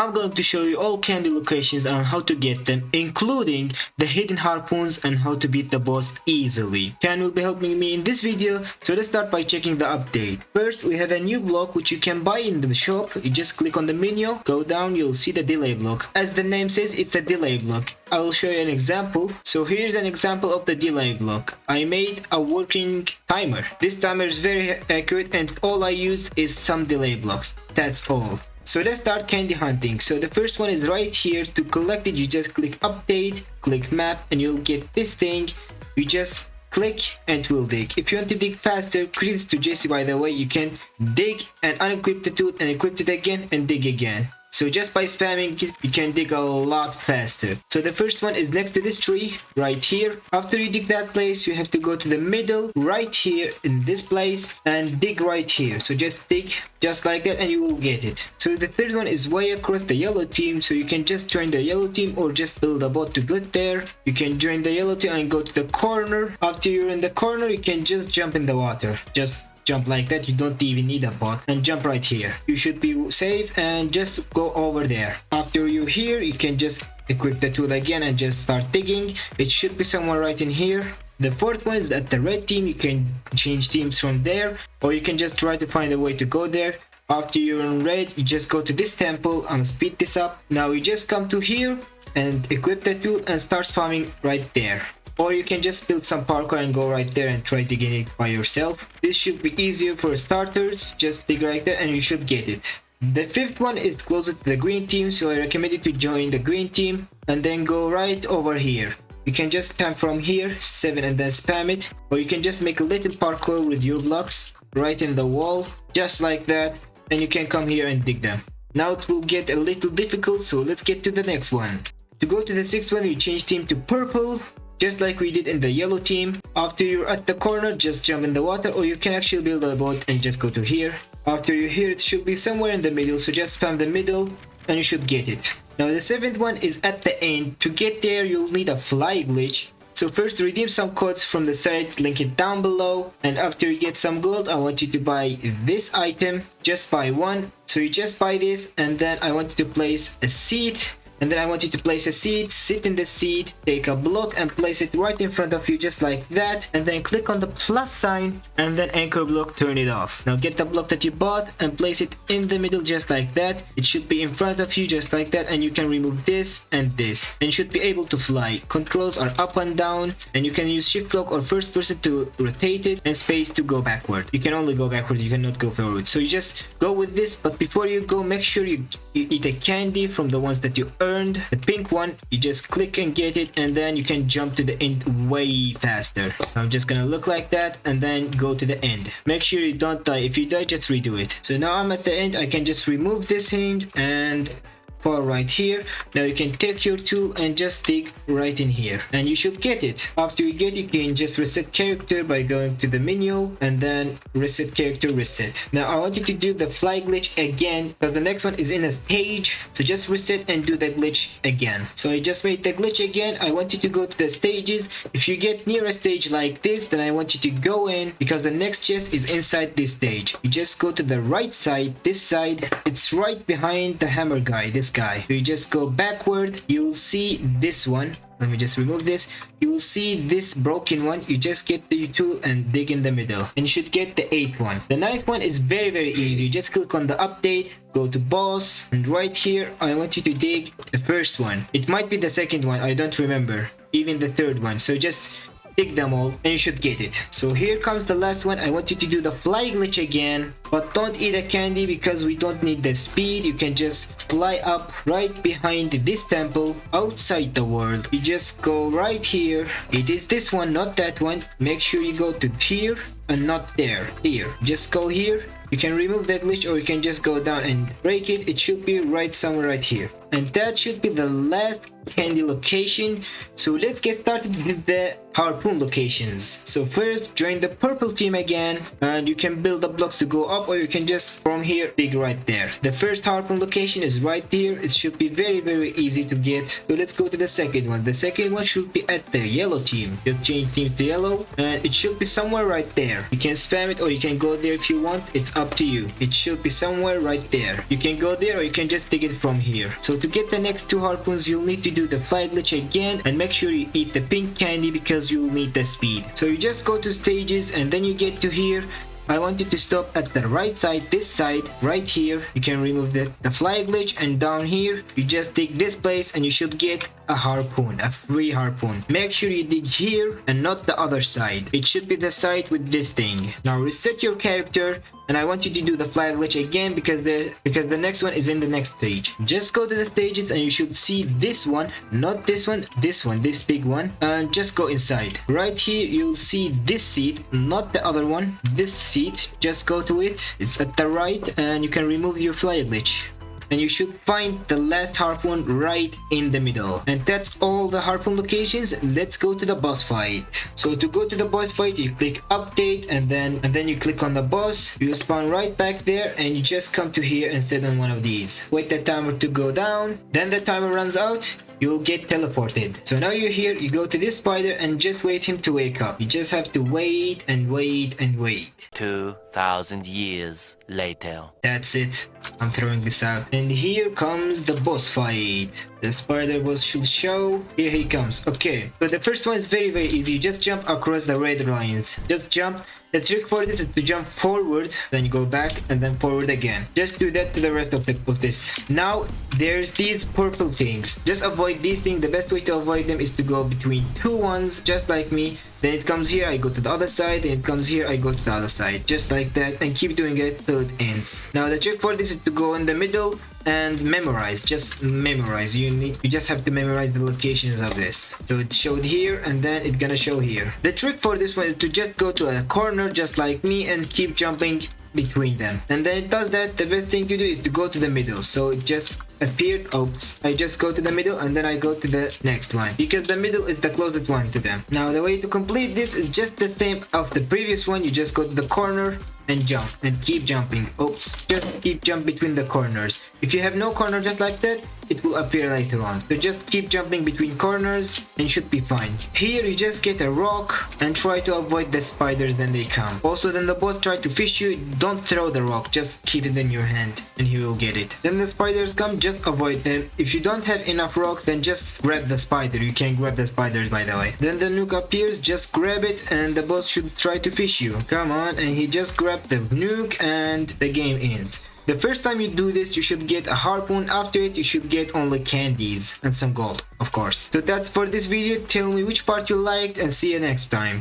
I'm going to show you all candy locations and how to get them, including the hidden harpoons and how to beat the boss easily. Ken will be helping me in this video, so let's start by checking the update. First, we have a new block which you can buy in the shop. You just click on the menu, go down, you'll see the delay block. As the name says, it's a delay block. I will show you an example. So here's an example of the delay block. I made a working timer. This timer is very accurate and all I used is some delay blocks. That's all. So let's start candy hunting. So the first one is right here. To collect it, you just click update, click map, and you'll get this thing. You just click and it will dig. If you want to dig faster, credits to Jesse by the way, you can dig and unequip the tooth and equip it again and dig again. So just by spamming it, you can dig a lot faster. So the first one is next to this tree, right here. After you dig that place, you have to go to the middle, right here in this place, and dig right here. So just dig just like that and you will get it. So the third one is way across the yellow team, so you can just join the yellow team or just build a bot to get there. You can join the yellow team and go to the corner. After you're in the corner, you can just jump in the water. Just jump like that you don't even need a bot and jump right here. You should be safe and just go over there. After you here you can just equip the tool again and just start digging. It should be somewhere right in here. The fourth one is that the red team you can change teams from there or you can just try to find a way to go there. After you're in red you just go to this temple and speed this up. Now you just come to here and equip the tool and start farming right there or you can just build some parkour and go right there and try to get it by yourself. This should be easier for starters, just dig right there and you should get it. The fifth one is closer to the green team, so I recommend you to join the green team and then go right over here. You can just spam from here, 7 and then spam it, or you can just make a little parkour with your blocks right in the wall, just like that, and you can come here and dig them. Now it will get a little difficult, so let's get to the next one. To go to the sixth one, you change team to purple, just like we did in the yellow team. After you're at the corner, just jump in the water or you can actually build a boat and just go to here. After you're here, it should be somewhere in the middle, so just spam the middle and you should get it. Now the seventh one is at the end. To get there, you'll need a fly glitch. So first redeem some codes from the site, link it down below. And after you get some gold, I want you to buy this item. Just buy one. So you just buy this and then I want you to place a seat and then I want you to place a seat, sit in the seat, take a block and place it right in front of you just like that. And then click on the plus sign and then anchor block, turn it off. Now get the block that you bought and place it in the middle just like that. It should be in front of you just like that and you can remove this and this. And you should be able to fly. Controls are up and down and you can use shift lock or first person to rotate it and space to go backward. You can only go backward, you cannot go forward. So you just go with this but before you go make sure you, you eat a candy from the ones that you earn the pink one you just click and get it and then you can jump to the end way faster. I'm just gonna look like that and then go to the end. Make sure you don't die. If you die just redo it. So now i'm at the end. I can just remove this hinge and far right here. Now you can take your tool and just dig right in here. And you should get it. After you get it you can just reset character by going to the menu and then reset character reset. Now i want you to do the fly glitch again because the next one is in a stage. So just reset and do the glitch again. So i just made the glitch again. I want you to go to the stages. If you get near a stage like this then i want you to go in because the next chest is inside this stage. You just go to the right side this side. It's right behind the hammer guy this guy. You just go backward you will see this one. Let me just remove this. You will see this broken one. You just get the tool and dig in the middle. And you should get the eighth one. The ninth one is very very easy. You just click on the update go to boss and right here i want you to dig the first one. It might be the second one. I don't remember. Even the third one. So just Take them all and you should get it. So here comes the last one. I want you to do the fly glitch again. But don't eat a candy because we don't need the speed. You can just fly up right behind this temple outside the world. You just go right here. It is this one, not that one. Make sure you go to here and not there. Here. Just go here. You can remove that glitch or you can just go down and break it. It should be right somewhere right here. and that should be the last candy location so let's get started with the harpoon locations. So first join the purple team again and you can build the blocks to go up or you can just from here dig right there. The first harpoon location is right here. It should be very very easy to get. So let's go to the second one. The second one should be at the yellow team. Just change team to yellow and it should be somewhere right there. You can spam it or you can go there if you want. It's up to you. It should be somewhere right there. You can go there or you can just dig it from here. So to get the next two harpoons you'll need to do the fly glitch again and make sure you eat the pink candy because you'll need the speed so you just go to stages and then you get to here I want you to stop at the right side, this side, right here. You can remove the, the fly glitch and down here, you just dig this place and you should get a harpoon, a free harpoon. Make sure you dig here and not the other side. It should be the side with this thing. Now reset your character and I want you to do the fly glitch again because the because the next one is in the next stage. Just go to the stages and you should see this one, not this one, this one, this big one, and just go inside. Right here you'll see this seat, not the other one, this seat. Just go to it. It's at the right and you can remove your fly glitch and you should find the last harpoon right in the middle. And that's all the harpoon locations. Let's go to the boss fight. So to go to the boss fight you click update and then and then you click on the boss. You spawn right back there and you just come to here sit on one of these. Wait the timer to go down. Then the timer runs out you'll get teleported. So now you're here, you go to this spider and just wait him to wake up. You just have to wait and wait and wait. 2,000 years later. That's it. I'm throwing this out. And here comes the boss fight. The spider boss should show. Here he comes. Okay. So the first one is very, very easy. You just jump across the red lines. Just jump. The trick for this is to jump forward, then go back and then forward again. Just do that to the rest of, the, of this. Now, there's these purple things. Just avoid these things. The best way to avoid them is to go between two ones, just like me. Then it comes here, I go to the other side, then it comes here, I go to the other side. Just like that, and keep doing it till it ends. Now the trick for this is to go in the middle and memorize, just memorize. You need, you just have to memorize the locations of this. So it showed here, and then it's gonna show here. The trick for this one is to just go to a corner, just like me, and keep jumping between them. And then it does that the best thing to do is to go to the middle. So it just appeared oops i just go to the middle and then i go to the next one. Because the middle is the closest one to them. Now the way to complete this is just the same of the previous one. You just go to the corner and jump and keep jumping. Oops just keep jump between the corners. If you have no corner just like that it will appear later on. So just keep jumping between corners and should be fine. Here you just get a rock and try to avoid the spiders then they come. Also then the boss try to fish you don't throw the rock. Just keep it in your hand and he will get it. Then the spiders come just avoid them. If you don't have enough rock then just grab the spider. You can grab the spiders by the way. Then the nuke appears just grab it and the boss should try to fish you. Come on and he just grab the nuke and the game ends. The first time you do this, you should get a harpoon. After it, you should get only candies and some gold, of course. So that's for this video. Tell me which part you liked and see you next time.